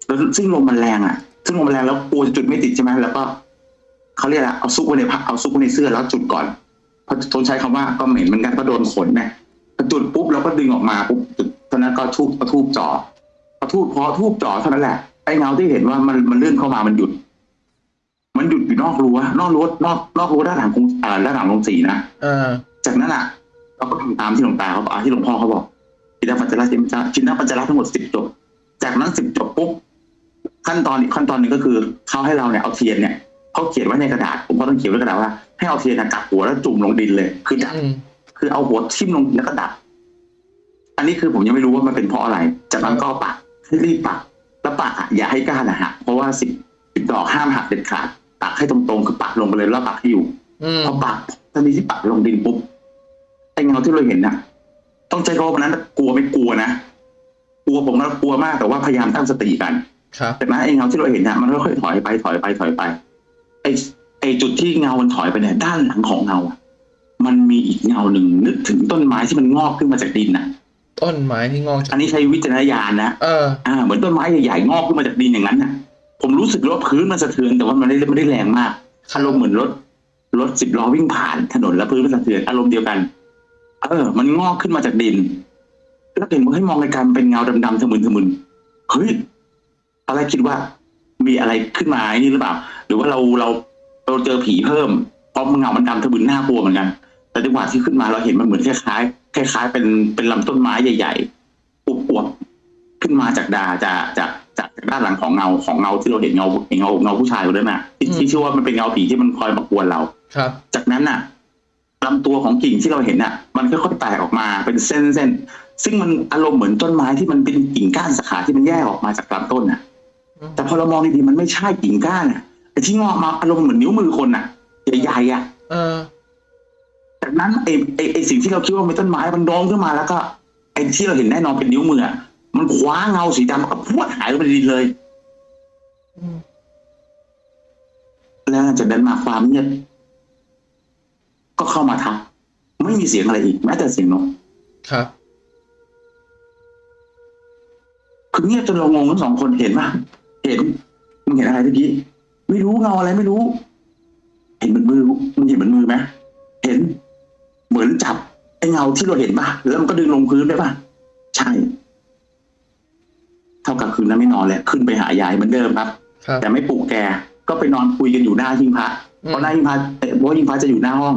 แล้วซึ่งลมมันแรงอะ ซึ่งลมมันแรงแล้วกลัวจะจุดไม่ติดใช่ไหมแล้วก็เขาเรียกอะไรเอาซุกไว้ในผ้าเอาซุกไว้ในเสื้อแล้วจุดก่อนเพราะทนใช้คำว่าก็เหม็นเหมือนกันก็โดนขนนะพอจุดปุ๊บเราก็ดึงออกมาปุ๊บจุดตอนนั้นก็ทูบก็ทูบจ่อพอทูบพอทูบจ่อเท่านั้นแหละไอ้เงาที่เห็นว่ามันมันเลื่อนเข้ามามันหยุด มันหยุดอยู่นอกรั้วนอกรั้วนอกนอกรั้วด้านหลังกรุงอ่าด้านหลังโรงสีนะอ่าจากนั้นอะเราก็ทำตามที่หลวงตาเขาบอกอ่าที่หลวงพ่อเขาบอก ชินปัญจระชินปัญจชินปัญจระทั้งหมดสิบจบ จากนั้นสิบจบปุ๊บขั้นตอนอีกขั้นตอนหนึ่งก็คือเขาให้เราเนี่ยเอาเทียนเนี่ยเขาเขียนไว้ในกระดาษ ผมก็ต้องเขียนไว้กระดาษว่าให้เอาเทียนน่ะกลับหัวแล้วจุ่มลงดินเลย คือดับอืมคือเอาหัวทิ่มลงแล้วก็ดับ อันนี้คือผมยังไม่รู้ว่ามันเป็นเพราะอะไร จากนั้นก็เอาปักให้รีบปัก แล้วปักอะอย่าให้ก้านนะหักเพราะว่าสิบสิบดอกห้ามหักเด็ดขาดปักให้ตรงๆคือปักลงไปเลยแล้วปักให้อยู่อืมพอปักทันทีที่ปักลงดินปุ๊บไอ้เงาที่เราเห็นน่ะ ต้องใจเขาวันนั้นกลัวไม่กลัวนะกลัวผมก็กลัวมากแต่ว่าพยายามตั้งสติกันครับแต่นั้นไอ้เงาที่เราเห็นน่ะมันค่อยๆถอยไปถอยไปถอยไปไอ้ไอ้จุดที่เงามันถอยไปเนี่ยด้านหลังของเงาอะมันมีอีกเงาหนึ่งนึกถึงต้นไม้ที่มันงอกขึ้นมาจากดินน่ะต้นไม้ที่งอกจาอักนนี้ใช้วิจารณญาณนะเอออ่าเหมือนต้นไม้ใหญ่ๆงอกขึ้นมาจากดินอย่างนั้นน่ะผมรู้สึกว่าพื้นมันสะเทือนแต่ว่ามันไม่ได้ไม่ได้แรงมากอารมณ์เหมือนรถรถสิบล้อวิ่งผ่านถนนแล้วพื้นมันสะเทือนอารมณ์เดียวกันเออ มันงอกขึ้นมาจากดินแล้วเห็นว่าให้มองไกลๆมันเป็นเงาดำๆทะมึนทะมึนเฮ้ยอะไรคิดว่า มีอะไรขึ้นมาไอ้นี่หรือเปล่า หรือว่าเราเราเราเจอผีเพิ่มเพราะเงามันดำทะมึนน่ากลัวเหมือนกันแต่จังหวะที่ขึ้นมาเราเห็นมันเหมือนคล้ายๆคล้ายๆ เป็นเป็นลำต้นไม้ใหญ่ๆอวบๆขึ้นมาจากดาจากจากจากจากด้านหลังของเงาของเงาที่เราเห็นเงาเห็นเงาเงาผู้ชายคนนั้นน่ะที่อืมที่ชื่อว่ามันเป็นเงาผีที่มันคอยมากวนเรา ครับ จากนั้นน่ะ ลำตัวของกิ่งที่เราเห็นน่ะ มันค่อยๆแตกออกมาเป็นเส้นเส้นๆซึ่งมันอารมณ์เหมือนต้นไม้ที่มันเป็นกิ่งก้านสาขาที่มันแยกออกมาจากลำต้นน่ะอืมแต่พอเรามองดีๆมันไม่ใช่กิ่งก้านอะไอ้ที่งอกมาอารมณ์เหมือนนิ้วมือคนอะใหญ่ๆอะเออจากนั้นไอ้ไอ้ไอ้สิ่งที่เราคิดว่าเป็นต้นไม้มันโดองขึ้นมาแล้วก็ไอ้ที่เราเห็นแน่นอนเป็นนิ้วมืออะมันคว้าเงาสีดำก็พรวดหายไปในดินเลยอืมแล้วจากนั้นมาความเงียบ ก็เข้ามาทักไม่มีเสียงอะไรอีกแม้แต่เสียงนกครับคือเงียบจนเรางงทั้งสองคนเห็นป่ะเห็นมึงเห็นอะไรเมื่อกี้ไม่รู้เงาอะไรไม่รู้ เห็นเหมือนมือมึงเห็นเหมือนมือไหมเห็น เหมือนจับไอ้เงาที่เราเห็นป่ะแล้วมันก็ดึงลงพื้นได้ป่ะใช่ เท่ากับคืนนั้นไม่นอนเลยขึ้นไปหายายเหมือนเดิมครับครับแต่ไม่ปลุกแกก็ไปนอนคุยกันอยู่หน้าหิ้งพระอืมเพราะหน้าหิ้งพระเอ่อเพราะว่าหิ้งพระจะอยู่หน้าห้อง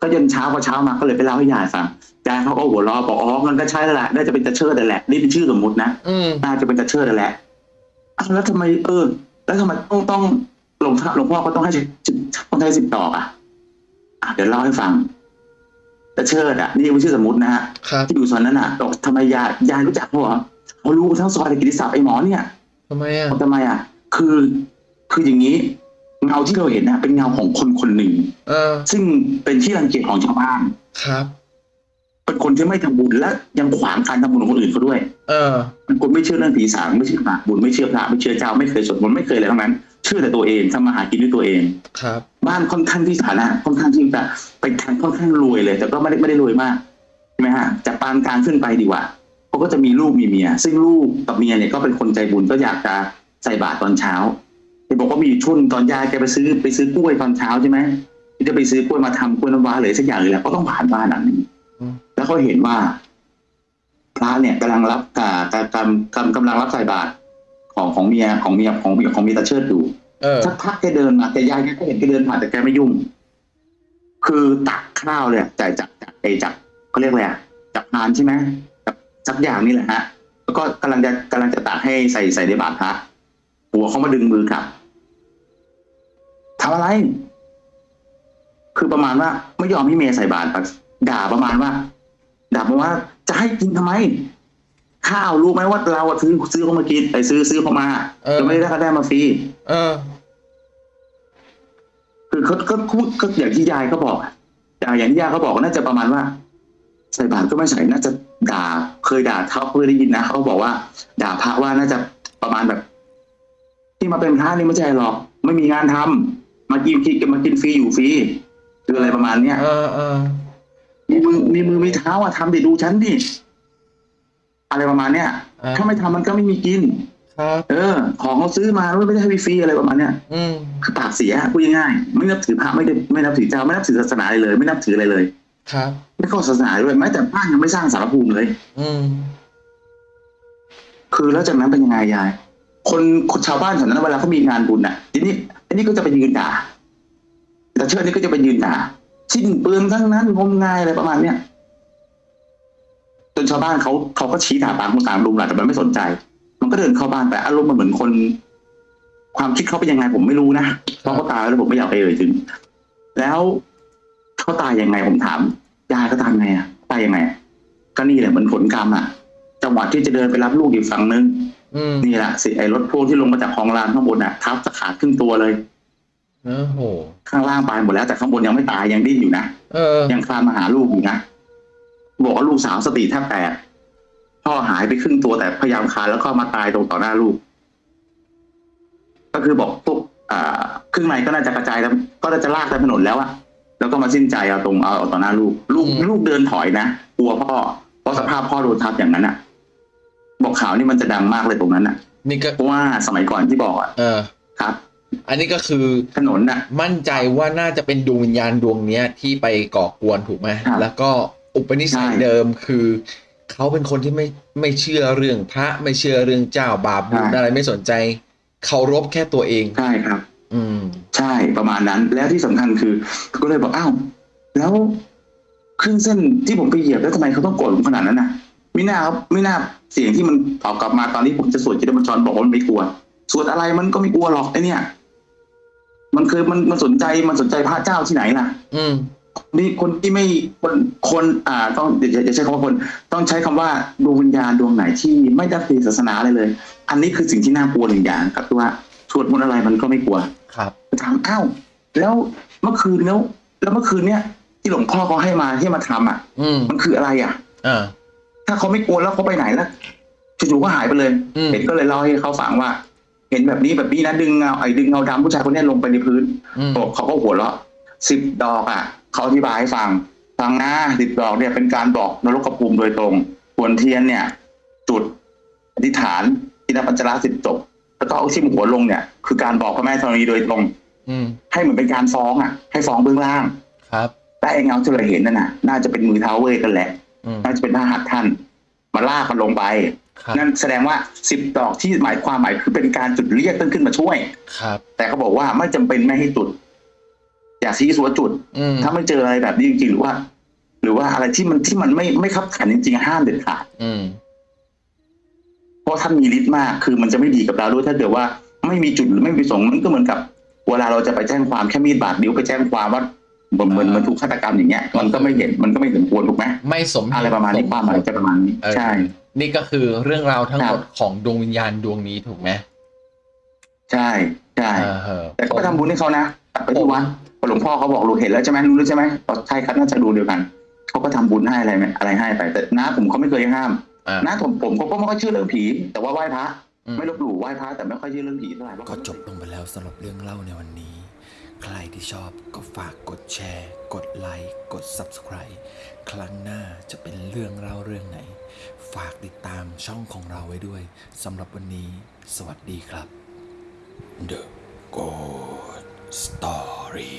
ก็จนเช้าพอเช้ามาก็เลยไปเล่าให้ยายฟังยายเขาก็หัวเราะบอกอ๋อมันก็ใช่แล้วแหละน่าจะเป็นตะเชิดนั่นแหละนี่เป็นชื่อสมมตินะอืมน่าจะเป็นตะเชิดนั่นแหละอ้าวแล้วทำไมเออ แล้วทำไมต้องต้องหลวงพ่อหลวงพ่อก็ต้องให้สิบต้องให้สิบดอกอะอะเดี๋ยวเล่าให้ฟังตะเชิดอะนี่เป็นชื่อสมมตินะฮะครับที่อยู่ซอยนั้นอะบอกทำไมยายยายรู้จักเขาเหรอเขารู้ทั้งซอยเลยกิติศัพท์ไอ้หมอเนี่ยทำไมอะทำไมอะ คือคืออย่างนี้ เงาที่เราเห็นนะเป็นเงาของคนคนหนึ่งเออ ซึ่งเป็นที่รังเกียจของชาวบ้านครับ เป็นคนที่ไม่ทำบุญและยังขวางการทำบุญของคนอื่นเขาด้วย เออ เป็นคนไม่เชื่อเรื่องผีสางไม่เชื่อพระบุญไม่เชื่อพระไม่เชื่อเจ้าไม่เคยสวดมนต์ไม่เคยอะไรทั้งนั้น เชื่อแต่ตัวเองทำมาหากินด้วยตัวเอง ครับ บ้านค่อนข้างที่ฐานะค่อนข้างที่จะไปทางค่อนข้างรวยเลย แต่ก็ไม่ได้ไม่ได้รวยมากใช่ไหมฮะจากปานกลางขึ้นไปดีกว่าเขาก็จะมีลูกมีเมีย ซึ่งลูกกับเมียเนี่ยก็เป็นคนใจบุญก็อยากจะใส่บาตรตอนเช้า เห็นบอกว่ามีอยู่ช่วงตอนยายแกไปซื้อไปซื้อกล้วยตอนเช้าใช่ไหมที่จะไปซื้อกล้วยมาทำกล้วยน้ำว้าเลยสักอย่างเลยแหละก็ต้องผ่านบ้านหลังนี้อืมแล้วเขาเห็นว่า พระเนี่ยกำลังรับกากากำกำกำลังรับใส่บาตรของของเมียของเมียของเมียของเมียตาเชิดอยู่เออสักพักแกเดินมาแต่ยายแกก็เห็นแกเดินผ่านแต่แกไม่ยุ่ง คือตักข้าวเนี่ยจ่ายจากจากไอจากเขาเรียกอะไรอะจากพานใช่ไหมจากสักอย่างนี่แหละฮะ แล้วก็กำลังจะกำลังจะตักให้ใส่ใส่ในบาตรพระหัวเขามาดึงมือกลับ ทำอะไร คือประมาณว่าไม่ยอมให้เมียใส่บาตรด่าประมาณว่าด่าประมาณว่า จะให้กินทำไม ข้าวรู้ไหมว่าเราอะซื้อซื้อเขามากินไอซื้อซื้อเขามาเออเราไม่ได้ได้มาฟรีเออ คือเขาก็พูดก็อย่างที่ยายเขาบอกอะอย่างอย่างที่ยายเขาบอกน่าจะประมาณว่า ใส่บาตรก็ไม่ใส่น่าจะด่า เคยด่าเขาเคยได้ยินนะเขาบอกว่า ด่าพระว่าน่าจะประมาณแบบ ที่มาเป็นพระนี่ไม่ใช่หรอก ไม่มีงานทำ มากินคิดมากินฟรีอยู่ฟรีคืออะไรประมาณเนี้ยเออเออมีมือมีมือมีเท้าอะทำดิดูฉันดิอะไรประมาณเนี้ยอ่าถ้าไม่ทำมันก็ไม่มีกินครับเออ ของเขาซื้อมาไม่ได้ให้ฟรีๆอะไรประมาณเนี้ยอืมคือปากเสียพูดง่ายๆไม่นับถือพระไม่ได้ไม่นับถือเจ้าไม่นับถือศาสนาอะไรเลย ไม่นับถืออะไรเลย ครับ ไม่เข้าศาสนาด้วยแม้แต่บ้านยังไม่สร้างสารภูมิเลย อืมคือแล้วจากนั้นเป็นยังไงยายคนคนชาวบ้านแถวนั้นเวลาเขามีงานบุญน่ะ ทีนี้ อันนี้ก็จะไปยืนด่าแต่เชิดนี่ก็จะไปยืนด่าสิ้นเปลืองทั้งนั้นงมงายอะไรประมาณเนี้ยจนชาวบ้านเขาเขาก็ชี้ด่าตามคนตามลุงแหละแต่มันไม่สนใจ มันก็เดินเข้าบ้านไปอารมณ์มันเหมือนคน ความคิดเขาเป็นยังไงผมไม่รู้นะเพราะเขาตายแล้วผมไม่อยากไปเอ่ยถึง แล้วเขาตายยังไงผมถามยายก็ตายไงอะตายยังไงก็นี่แหละเหมือนผลกรรมอะ จังหวะที่จะเดินไปรับลูกอีกฝั่งนึง นี่แหละสิไอ้รถพ่วงที่ลงมาจากคลองลานข้างบนอะทับจะขาดครึ่งตัวเลยโอ้โหข้างล่างตายหมดแล้วแต่ข้างบนยังไม่ตายยังดิ้นอยู่นะเออยังคลานมาหาลูกอยู่นะบอกว่าลูกสาวสติแทบแตกพ่อหายไปครึ่งตัวแต่พยายามคลานแล้วก็มาตายตรงต่อหน้าลูก ก็คือบอกพวกอ่าครึ่งในก็น่าจะกระจายแล้วก็น่าจะลากไปถนนแล้วอะแล้วก็มาสิ้นใจเอาตรงเอาเอาต่อหน้าลูก ลูกอืมลูกเดินถอยนะกลัวพ่อเพราะสภาพพ่อโดนทับอย่างนั้นอะ บอกข่าวนี่มันจะดังมากเลยตรงนั้นอะนี่ก็เพราะว่าสมัยก่อนที่บอกอะเออครับ อันนี้ก็คือถนนน่ะ มั่นใจว่าน่าจะเป็นดวงวิญญาณดวงเนี้ยที่ไปก่อกวนถูกไหมครับแล้วก็อุปนิสัยใช่เดิมคือเขาเป็นคนที่ไม่ไม่เชื่อเรื่องพระไม่เชื่อเรื่องเจ้าบาปบุญใช่อะไรไม่สนใจเคารพแค่ตัวเองใช่ครับ อืม ใช่ประมาณนั้น แล้วที่สำคัญคือก็เลยบอกอ้าวแล้วเครื่องเส้นที่ผมไปเหยียบแล้วทำไมเขาต้องโกรธผมขนาดนั้นน่ะ ไม่น่าครับไม่น่าเสียงที่มันตอบกลับมาตอนที่ผมจะสวดจิตบัญชรบอกว่ามันไม่กลัวสวดอะไรมันก็ไม่กลัวหรอกไอเนี่ย มันเคยมันมันสนใจมันสนใจพระเจ้าที่ไหนล่ะ อืมนี่คนที่ไม่คนคนอ่า ต้องอย่าอย่าอย่าใช้คำว่าคน ต้องใช้คำว่าดวงวิญญาณดวงไหนที่ไม่ได้มีศาสนาเลยเลย อันนี้คือสิ่งที่น่ากลัวหนึ่งอย่างครับที่ว่าสวดมนต์อะไรมันก็ไม่กลัว ครับถามอ้าวแล้วเมื่อคืนแล้วแล้วเมื่อคืนเนี้ยที่หลวงพ่อเขาให้มาที่มาทำอะอืมมันคืออะไรอะอ่า ถ้าเขาไม่กลัวแล้วเขาไปไหนล่ะจู่ๆก็หายไปเลยอืมเห็นก็เลยเล่าให้เขาฟังว่า เห็นแบบนี้แบบนี้นะดึงเงาไอ้ดึงเงาดำผู้ชายคนเนี้ยลงไปในพื้นอืมบอกเขาก็หัวเราะสิบดอกอะเขาอธิบายให้ฟังฟังนะสิบดอกเนี่ยเป็นการบอกนรกภูมิโดยตรงควรเทียนเนี่ย จุดอธิษฐานทินปัญจราสิบจบแล้วก็เอาทิ่มหัวลงเนี่ย คือการบอกพระแม่ธรณีโดยตรงอืมให้เหมือนเป็นการฟ้องอะ ให้ฟ้องเบื้องล่าง ครับแต่ไอ้เงาที่เราเห็นนั่นน่ะ น่าจะเป็นมือเท้าเวทกันแหละอืม น่าจะเป็นพระหัตถ์ท่าน มาลากมันลงไปครับนั่นแสดงว่าสิบดอกที่หมายความหมายคือเป็นการจุดเรียกต้นขึ้นมาช่วย ครับ แต่เขาบอกว่าไม่จำเป็นไม่ให้จุด อย่าซีสัวจุดอืมถ้าไม่เจออะไรแบบนี้จริงๆหรือว่า หรือว่าอะไรที่มันที่มันไม่ไม่ขับขันจริงๆห้ามเด็ดขาดอืมเพราะท่านมีฤทธิ์มาก คือมันจะไม่ดีกับเราด้วยถ้าเกิดว่าไม่มีจุดหรือไม่มีประสงค์มันก็เหมือนกับเวลาเราจะไปแจ้งความแค่มีดบาดนิ้วไปแจ้งความว่า เหมือนเหมือนเหมือนถูกฆาตกรรมอย่างเงี้ยมันก็ไม่เห็นมันก็ไม่สมควรถูกไหมไม่สมเหตุอะไรประมาณนี้สความหมายจะประมาณนี้เออใช่ นี่ก็คือเรื่องราวทั้งหมดครับของดวงวิญญาณดวงนี้ถูกไหมใช่ใช่เออเออแต่ก็ไปทำบุญให้เขานะกลับไปที่วัดพอหลวงพ่อเขาบอกรู้เห็นแล้วใช่ไหมรู้แล้วใช่ไหมอ๋อใช่ครับน่าจะดูเดียวกันเขาก็ทำบุญให้อะไรไหมอะไรให้ไปแต่น้าผมเขาไม่เคยห้ามอ่าน้าผมผมก็ไม่ค่อยเชื่อเรื่องผี แต่ว่าไหว้พระอืมไม่ลบหลู่ไหว้พระแต่ไม่ค่อยเชื่อเรื่องผีเท่าไหร่เพราะก็จบลงไปแล้วสำหรับเรื่องเล่าในวันนี้ ใครที่ชอบก็ฝากกดแชร์ กดไลค์กด Subscribe ครั้งหน้าจะเป็นเรื่องเล่าเรื่องไหน ฝากติดตามช่องของเราไว้ด้วยสำหรับวันนี้ สวัสดีครับ The Good Story